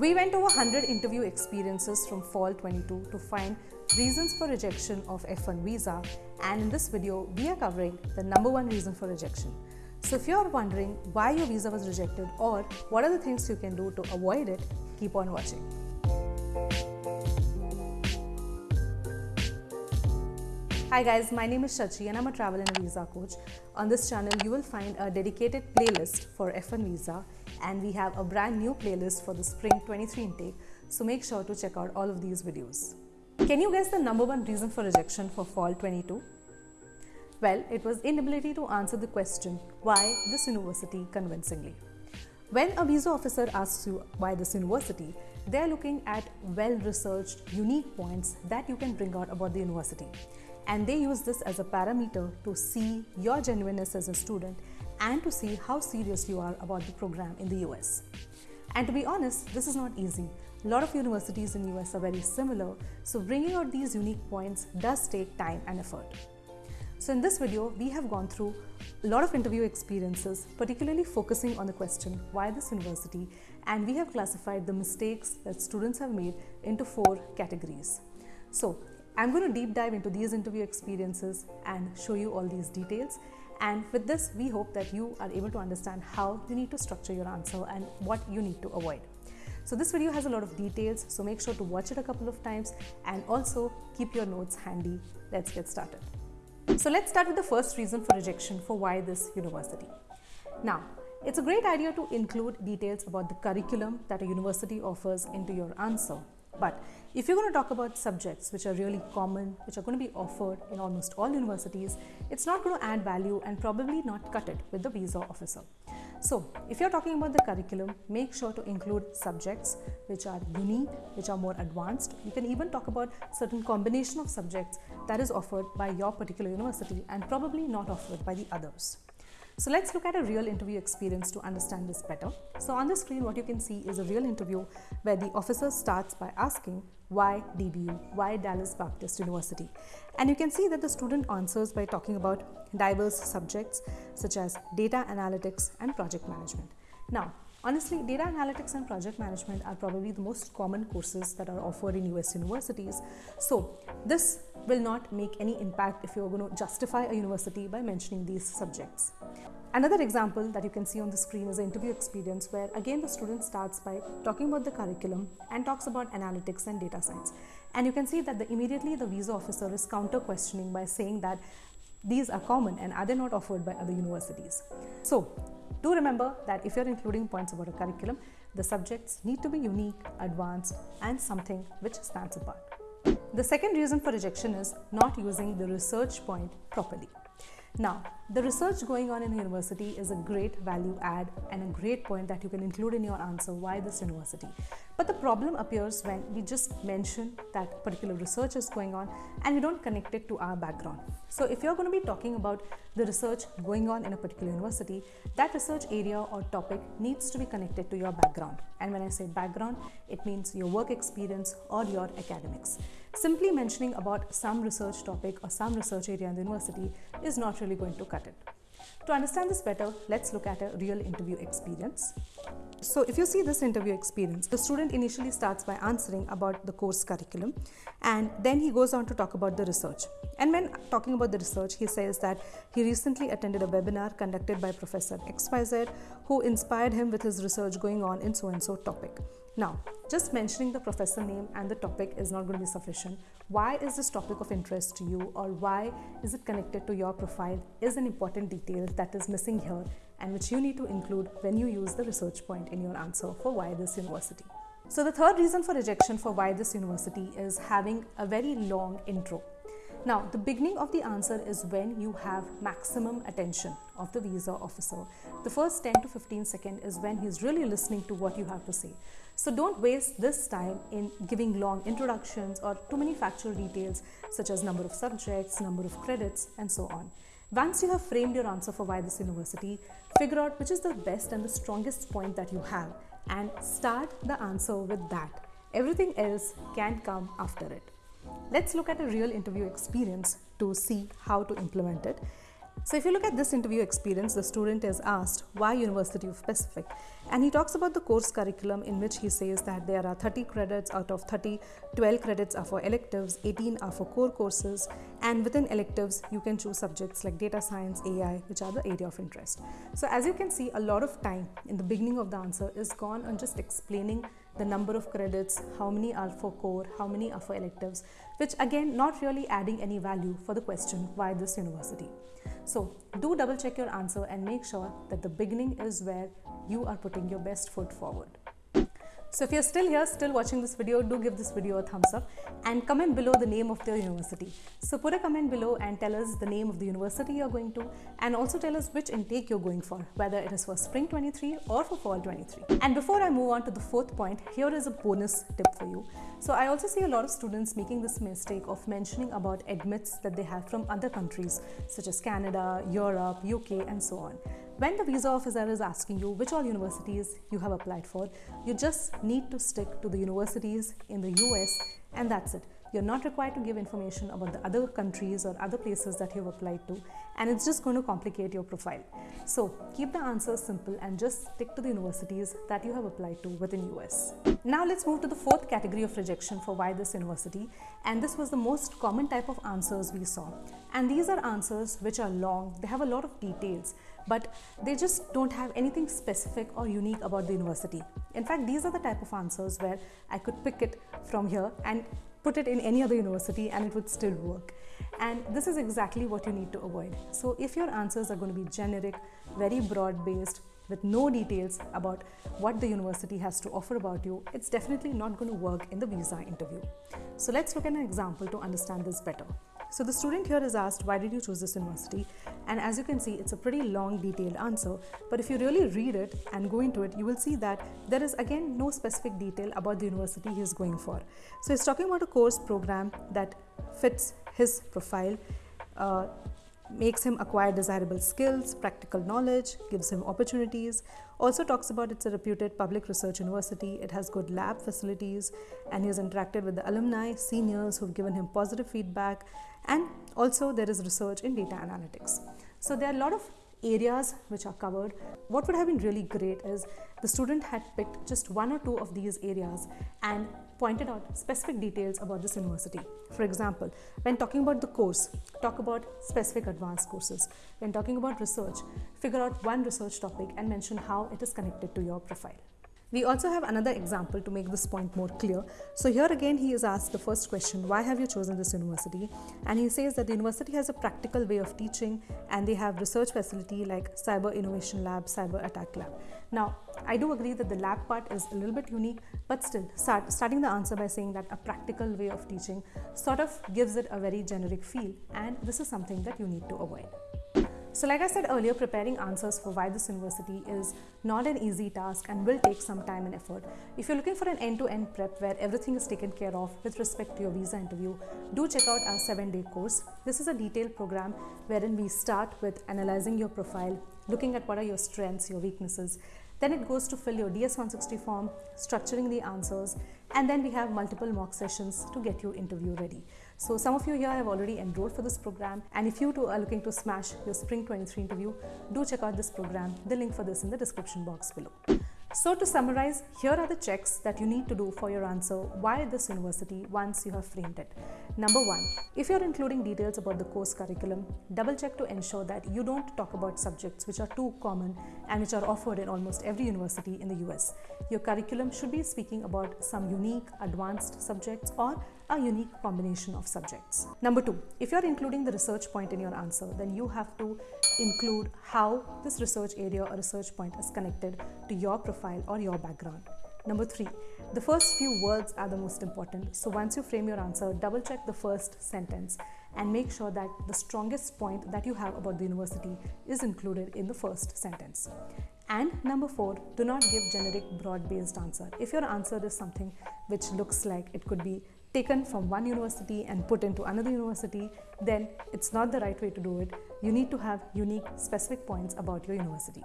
We went over 100 interview experiences from fall 22 to find reasons for rejection of F1 visa and in this video we are covering the number one reason for rejection. So if you're wondering why your visa was rejected or what are the things you can do to avoid it, keep on watching. Hi guys, my name is Shachi and I'm a travel and visa coach. On this channel, you will find a dedicated playlist for F1 visa and we have a brand new playlist for the spring 23 intake. So make sure to check out all of these videos. Can you guess the number one reason for rejection for fall 22? Well, it was inability to answer the question, why this university convincingly? When a visa officer asks you why this university, they are looking at well-researched, unique points that you can bring out about the university and they use this as a parameter to see your genuineness as a student and to see how serious you are about the program in the US. And to be honest, this is not easy. A lot of universities in the US are very similar, so bringing out these unique points does take time and effort. So in this video, we have gone through a lot of interview experiences, particularly focusing on the question, why this university? And we have classified the mistakes that students have made into four categories. So I'm going to deep dive into these interview experiences and show you all these details. And with this, we hope that you are able to understand how you need to structure your answer and what you need to avoid. So this video has a lot of details, so make sure to watch it a couple of times and also keep your notes handy. Let's get started. So let's start with the first reason for rejection for why this university. Now, it's a great idea to include details about the curriculum that a university offers into your answer. But if you're going to talk about subjects which are really common, which are going to be offered in almost all universities, it's not going to add value and probably not cut it with the visa officer. So, if you're talking about the curriculum, make sure to include subjects which are unique, which are more advanced. You can even talk about certain combination of subjects that is offered by your particular university and probably not offered by the others. So let's look at a real interview experience to understand this better. So on the screen, what you can see is a real interview where the officer starts by asking why DBU, why Dallas Baptist University. And you can see that the student answers by talking about diverse subjects such as data analytics and project management. Now, Honestly, data analytics and project management are probably the most common courses that are offered in US universities. So, this will not make any impact if you're going to justify a university by mentioning these subjects. Another example that you can see on the screen is an interview experience where again the student starts by talking about the curriculum and talks about analytics and data science. And you can see that the, immediately the visa officer is counter questioning by saying that these are common and are they not offered by other universities. So do remember that if you're including points about a curriculum, the subjects need to be unique, advanced, and something which stands apart. The second reason for rejection is not using the research point properly. Now, the research going on in university is a great value add and a great point that you can include in your answer why this university. But the problem appears when we just mention that particular research is going on and we don't connect it to our background. So if you're going to be talking about the research going on in a particular university, that research area or topic needs to be connected to your background. And when I say background, it means your work experience or your academics. Simply mentioning about some research topic or some research area in the university is not really going to cut it. To understand this better, let's look at a real interview experience. So if you see this interview experience, the student initially starts by answering about the course curriculum and then he goes on to talk about the research. And when talking about the research, he says that he recently attended a webinar conducted by Professor XYZ who inspired him with his research going on in so and so topic. Now, just mentioning the professor name and the topic is not going to be sufficient. Why is this topic of interest to you or why is it connected to your profile is an important detail that is missing here and which you need to include when you use the research point in your answer for why this university. So the third reason for rejection for why this university is having a very long intro. Now, the beginning of the answer is when you have maximum attention of the visa officer. The first 10 to 15 seconds is when he's really listening to what you have to say. So don't waste this time in giving long introductions or too many factual details such as number of subjects, number of credits and so on. Once you have framed your answer for why this university, figure out which is the best and the strongest point that you have and start the answer with that. Everything else can come after it. Let's look at a real interview experience to see how to implement it. So if you look at this interview experience, the student is asked why University of Pacific and he talks about the course curriculum in which he says that there are 30 credits out of 30, 12 credits are for electives, 18 are for core courses and within electives you can choose subjects like data science, AI which are the area of interest. So as you can see a lot of time in the beginning of the answer is gone on just explaining the number of credits, how many are for core, how many are for electives, which again not really adding any value for the question why this university. So do double check your answer and make sure that the beginning is where you are putting your best foot forward. So if you're still here, still watching this video, do give this video a thumbs up and comment below the name of the university. So put a comment below and tell us the name of the university you're going to and also tell us which intake you're going for, whether it is for spring 23 or for fall 23. And before I move on to the fourth point, here is a bonus tip for you. So I also see a lot of students making this mistake of mentioning about admits that they have from other countries such as Canada, Europe, UK and so on. When the visa officer is asking you which all universities you have applied for, you just need to stick to the universities in the US and that's it. You're not required to give information about the other countries or other places that you've applied to and it's just going to complicate your profile. So keep the answers simple and just stick to the universities that you have applied to within US. Now let's move to the fourth category of rejection for why this university and this was the most common type of answers we saw. And these are answers which are long, they have a lot of details but they just don't have anything specific or unique about the university. In fact, these are the type of answers where I could pick it from here and put it in any other university and it would still work. And this is exactly what you need to avoid. So if your answers are going to be generic, very broad based, with no details about what the university has to offer about you, it's definitely not going to work in the visa interview. So let's look at an example to understand this better. So the student here is asked, why did you choose this university? And as you can see, it's a pretty long detailed answer. But if you really read it and go into it, you will see that there is again no specific detail about the university he is going for. So he's talking about a course program that fits his profile. Uh, makes him acquire desirable skills, practical knowledge, gives him opportunities. Also talks about it's a reputed public research university, it has good lab facilities, and he has interacted with the alumni, seniors who've given him positive feedback, and also there is research in data analytics. So there are a lot of areas which are covered. What would have been really great is the student had picked just one or two of these areas and pointed out specific details about this university. For example, when talking about the course, talk about specific advanced courses. When talking about research, figure out one research topic and mention how it is connected to your profile. We also have another example to make this point more clear. So here again he is asked the first question, why have you chosen this university? And he says that the university has a practical way of teaching and they have research facility like Cyber Innovation Lab, Cyber Attack Lab. Now, I do agree that the lab part is a little bit unique, but still start, starting the answer by saying that a practical way of teaching sort of gives it a very generic feel and this is something that you need to avoid. So like I said earlier, preparing answers for why this university is not an easy task and will take some time and effort. If you're looking for an end-to-end -end prep where everything is taken care of with respect to your visa interview, do check out our seven-day course. This is a detailed program wherein we start with analyzing your profile, looking at what are your strengths, your weaknesses, then it goes to fill your DS-160 form, structuring the answers, and then we have multiple mock sessions to get you interview ready. So some of you here have already enrolled for this program and if you too are looking to smash your Spring 23 interview, do check out this program. The link for this in the description box below. So to summarize, here are the checks that you need to do for your answer why this university once you have framed it. Number one, if you're including details about the course curriculum, double check to ensure that you don't talk about subjects which are too common and which are offered in almost every university in the US. Your curriculum should be speaking about some unique advanced subjects or a unique combination of subjects. Number two, if you're including the research point in your answer, then you have to include how this research area or research point is connected to your profile or your background. Number three, the first few words are the most important. So once you frame your answer, double check the first sentence and make sure that the strongest point that you have about the university is included in the first sentence. And number four, do not give generic broad based answer. If your answer is something which looks like it could be taken from one university and put into another university, then it's not the right way to do it. You need to have unique specific points about your university.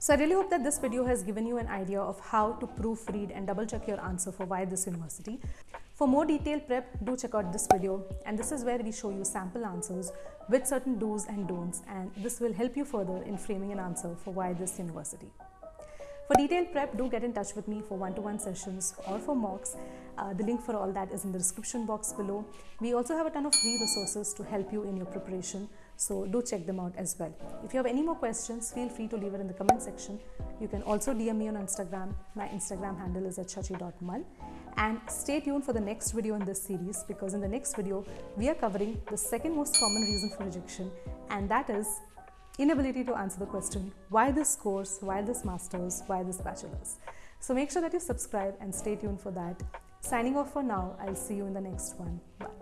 So I really hope that this video has given you an idea of how to proofread and double check your answer for why this university. For more detailed prep, do check out this video and this is where we show you sample answers with certain do's and don'ts and this will help you further in framing an answer for why this university. For detailed prep, do get in touch with me for one-to-one sessions or for mocks. Uh, the link for all that is in the description box below. We also have a ton of free resources to help you in your preparation, so do check them out as well. If you have any more questions, feel free to leave it in the comment section. You can also DM me on Instagram. My Instagram handle is at shachi.mal. And stay tuned for the next video in this series because in the next video, we are covering the second most common reason for rejection and that is inability to answer the question why this course, why this master's, why this bachelor's. So make sure that you subscribe and stay tuned for that. Signing off for now, I'll see you in the next one. Bye.